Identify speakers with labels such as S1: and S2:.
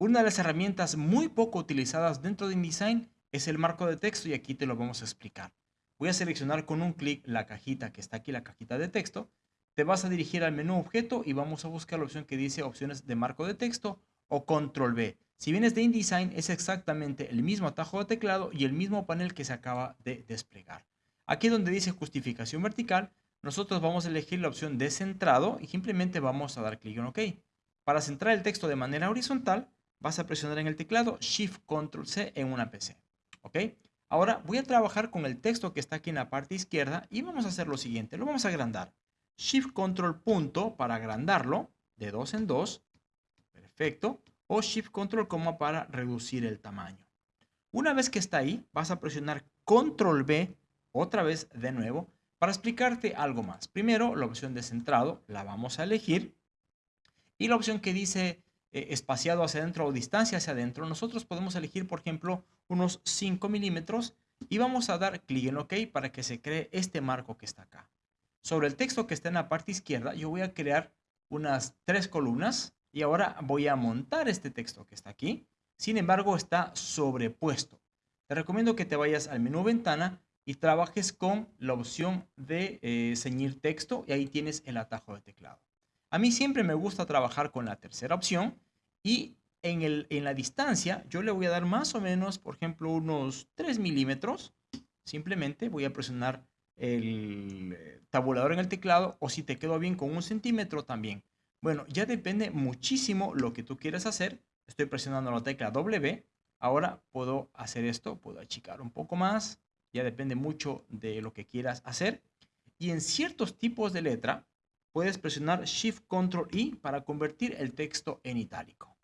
S1: Una de las herramientas muy poco utilizadas dentro de InDesign es el marco de texto y aquí te lo vamos a explicar. Voy a seleccionar con un clic la cajita que está aquí, la cajita de texto. Te vas a dirigir al menú objeto y vamos a buscar la opción que dice opciones de marco de texto o control B. Si vienes de InDesign es exactamente el mismo atajo de teclado y el mismo panel que se acaba de desplegar. Aquí donde dice justificación vertical, nosotros vamos a elegir la opción de centrado y simplemente vamos a dar clic en OK. Para centrar el texto de manera horizontal, vas a presionar en el teclado Shift Control C en una PC. ¿Ok? Ahora voy a trabajar con el texto que está aquí en la parte izquierda y vamos a hacer lo siguiente. Lo vamos a agrandar. Shift Control punto para agrandarlo de dos en dos. Perfecto. O Shift Control coma para reducir el tamaño. Una vez que está ahí, vas a presionar Control B otra vez de nuevo para explicarte algo más. Primero, la opción de centrado la vamos a elegir. Y la opción que dice eh, espaciado hacia adentro o distancia hacia adentro, nosotros podemos elegir, por ejemplo, unos 5 milímetros y vamos a dar clic en OK para que se cree este marco que está acá. Sobre el texto que está en la parte izquierda, yo voy a crear unas tres columnas y ahora voy a montar este texto que está aquí. Sin embargo, está sobrepuesto. Te recomiendo que te vayas al menú ventana y trabajes con la opción de eh, ceñir texto y ahí tienes el atajo de teclado. A mí siempre me gusta trabajar con la tercera opción y en, el, en la distancia yo le voy a dar más o menos, por ejemplo, unos 3 milímetros. Simplemente voy a presionar el eh, tabulador en el teclado o si te quedó bien con un centímetro también. Bueno, ya depende muchísimo lo que tú quieras hacer. Estoy presionando la tecla W. Ahora puedo hacer esto, puedo achicar un poco más. Ya depende mucho de lo que quieras hacer. Y en ciertos tipos de letra, puedes presionar Shift Control I para convertir el texto en itálico.